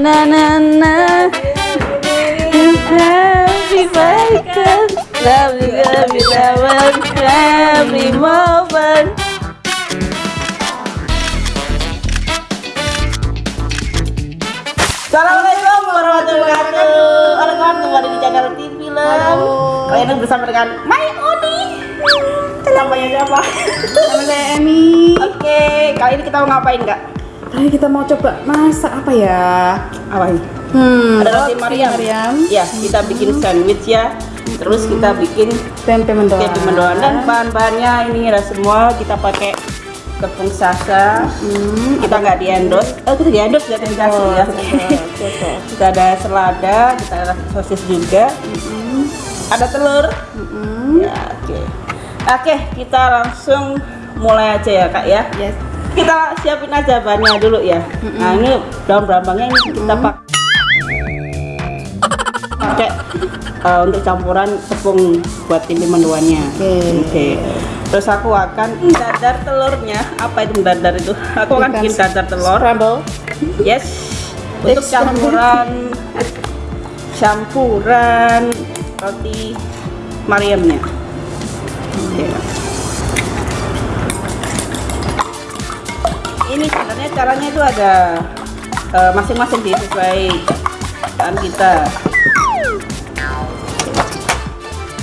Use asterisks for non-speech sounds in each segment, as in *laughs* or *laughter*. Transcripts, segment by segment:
na na na. Happy birthday Happy happy happy moment Assalamualaikum warahmatullahi wabarakatuh. Halo kawan kembali di channel TV Film Kali ini bersama dengan My Oni. Namanya siapa? Nama saya Emi. Oke, kali ini kita mau ngapain kak? Kali kita mau coba masak apa ya? Apa ini? Hmm, Ada roti Mariam. Mariam. Ya, kita bikin sandwich ya. Terus kita bikin Tempe mendoan. tempe mendoan dan bahan-bahannya ini ada semua kita pakai tepung sasa. Hmm, Kita nggak di endorse. Oh, kita di endorse nggak dikasih ya. *laughs* kita ada selada, kita ada sosis juga. Ada telur. hmm. Ya, oke. Oke, kita langsung mulai aja ya kak ya. Yes. Kita siapin aja bahannya dulu ya. Nah ini daun berambangnya ini kita pakai pakai eh, untuk campuran tepung buat tempe mendoannya. Oke. Oke. Terus aku akan dadar telurnya. Apa itu dadar itu? Aku akan bikin dadar telur. Scramble. Yes. Untuk Next. campuran campuran roti Mariamnya. Oke. Caranya itu ada eh, masing-masing sih sesuai kan kita.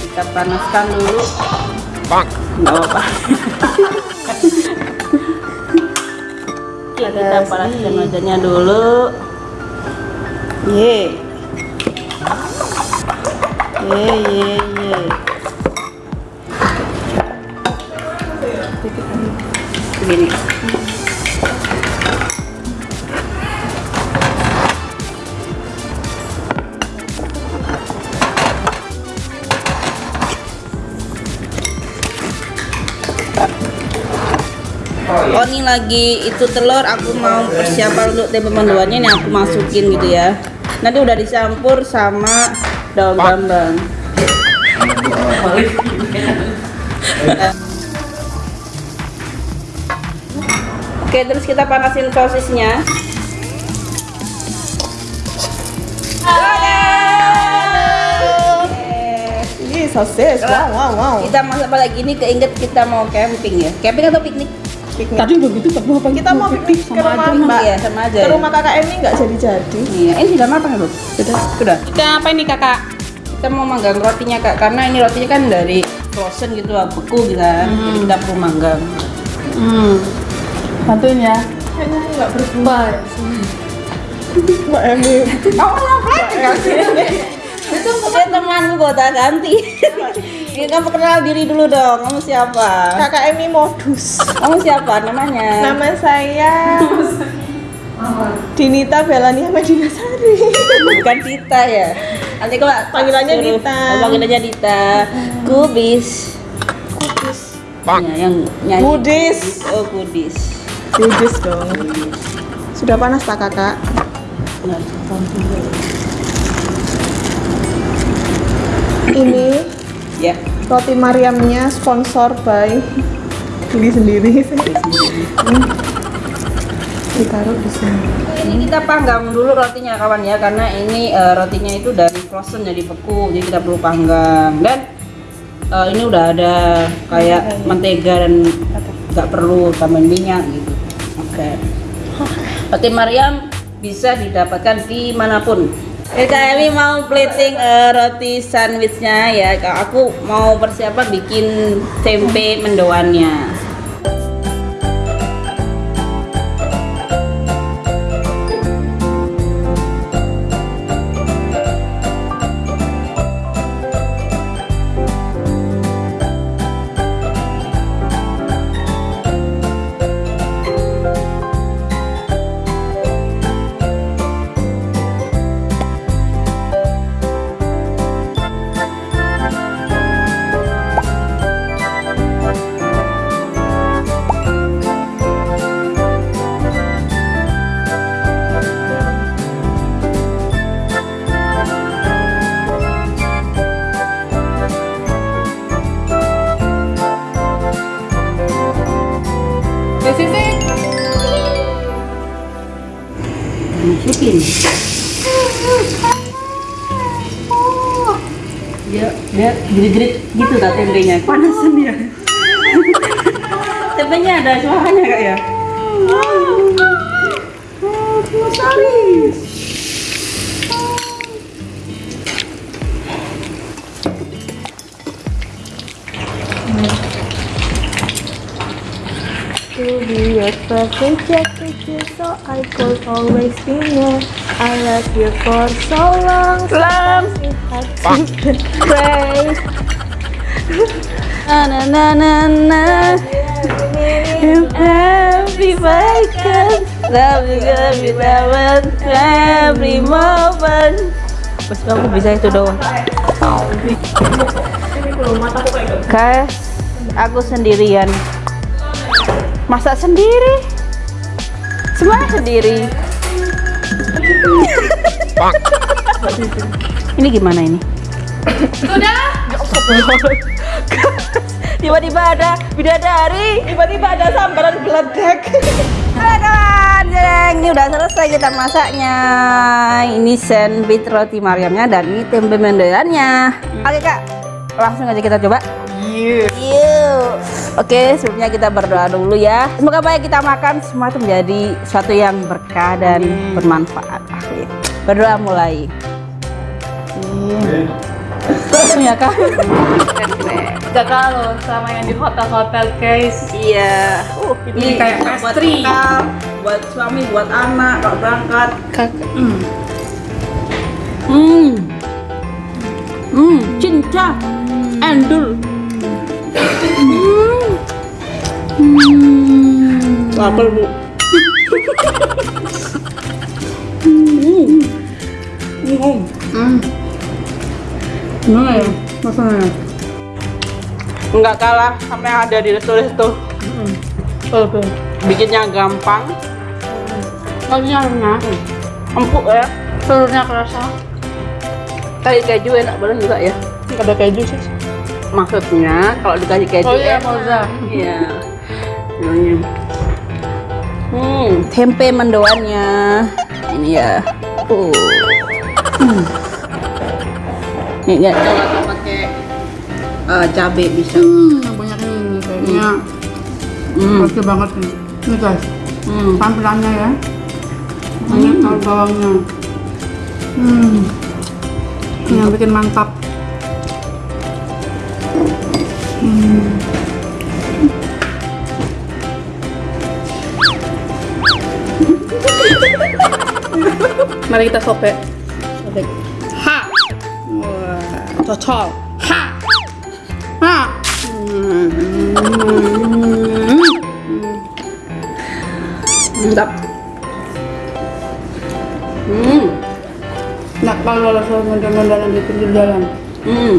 Kita panaskan dulu. Nggak apa-apa. Oke, kita panaskan wajahnya dulu. Ye. Ye ye ye. Begini. Lagi itu telur aku mau persiapan untuk tempe mendoannya ini aku masukin gitu ya. Nanti udah dicampur sama daun brambang Oke terus kita panasin sosisnya Ini sosis. Wow, wow, wow. kita masak apa lagi ini keinget kita mau camping ya. Camping atau piknik Tadi begitu tapi apa Kita mau piknik ke rumah Mbak. Iya sama aja Ke ya. rumah kakak Emi nggak jadi-jadi. Iya, ini sudah matang ya, Bu? Sudah. Sudah. Kita apa ini kakak? Kita mau manggang rotinya, Kak, karena ini rotinya kan dari frozen gitu, lah, beku gitu kan. Jadi kita perlu manggang. Hmm. Bantuin ya. Kayaknya nggak berguna. Mbak Emi. Kamu ngapain kasih? Itu dia temanku kok tak ganti. *laughs* Ini kamu kenal diri dulu dong. Kamu siapa? Kakak Emi modus. Kamu siapa namanya? Nama saya Dinita Belani Medina Sari. Bukan Dita ya. Nanti kalau Panggilannya suruh- Dita. Oh, panggilannya Dita. Kubis. Ya, yang nyanyi. Budis. Oh, Kudis. Budis dong. Sudah panas tak kakak? Nah, Ini Ya. roti Mariamnya sponsor by beli sendiri. Hmm. Ditaruh di sini. Ini kita panggang dulu rotinya kawan ya karena ini eh, rotinya itu dari frozen jadi beku jadi kita perlu panggang dan eh, ini udah ada kayak mentega dan nggak perlu tambahin minyak gitu. Oke. Roti Mariam bisa didapatkan di mana pun. Ya Kak mau plating eh, roti sandwichnya ya. Kak aku mau persiapan bikin tempe mendoannya. Masukin dia dia gerit-gerit gitu tak tempenya. Panasan ya tempenya ada suaranya kak ya? Sekali To be your perfect picture, so I could always be near. I love you for so long, Long. you have to pray. *laughs* na na na na na. Every second every every moment every moment. Bos aku bisa itu doang. Guys aku sendirian masak sendiri semua sendiri ini gimana ini tiba-tiba ada bidadari Tiba-tiba ada sambaran geledek. Jeng, ini udah selesai kita masaknya. Ini sandwich roti Mariamnya dan ini tempe mendoannya. Oke kak, langsung aja kita coba. Yuk. Oke, sebelumnya kita berdoa dulu ya. Semoga apa yang kita makan semua itu menjadi suatu yang berkah dan bermanfaat. Amin. Berdoa mulai. Langsung ya kak. Gak kalau sama yang di hotel-hotel guys. Iya. Uh, Ini kayak buat pastry. bekal, buat suami, buat anak kalau berangkat. Kakak. Hmm. Hmm, cinta. Endul. Hmm. Lapar, Bu. Hmm. Hmm. Hmm. Gimana ya? Rasanya? Enggak kalah sama yang ada di resto-resto. Oke. Bikinnya gampang, Kalnya enak. empuk ya. Telurnya kerasa. Kali keju enak banget juga ya. Nggak ada keju sih. Maksudnya kalau dikasih keju Oh iya, enak. Iya. Hmm, tempe mendoannya. Ini ya. Uh. Hmm. Nih, nggak coba tuh pakai eh, cabe bisa. Hmm, banyak ini kayaknya. Hmm. Oke banget nih. Ini guys, Hmm. tampilannya ya. Banyak tahu bawangnya. Hmm. Ini yang bikin mantap. Hmm. Mari kita sobek. Sobek. Ha. Wah, cocok. Ha. Ha. Mantap. Hmm. Nah, kalau rasa mondar-mondaran di pinggir jalan. Hmm.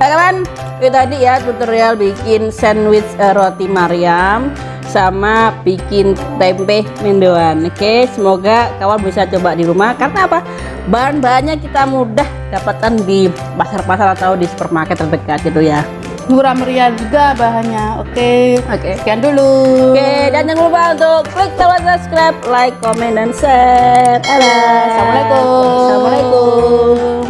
Nah, kawan, itu tadi ya tutorial bikin sandwich eh, roti Mariam sama bikin tempe mendoan. Oke, semoga kawan bisa coba di rumah karena apa? Bahan-bahannya kita mudah dapatkan di pasar-pasar atau di supermarket terdekat gitu ya. Murah meriah juga bahannya. Oke. Oke. Sekian dulu. Oke, dan jangan lupa untuk klik tombol subscribe, like, comment, dan share. Dadah. Assalamualaikum. Assalamualaikum.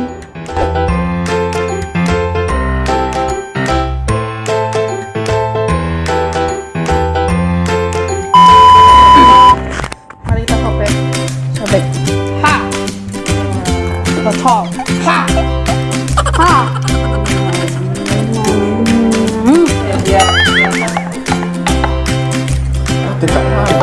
Cocok. Ha. Ha. Ya. kita kita kita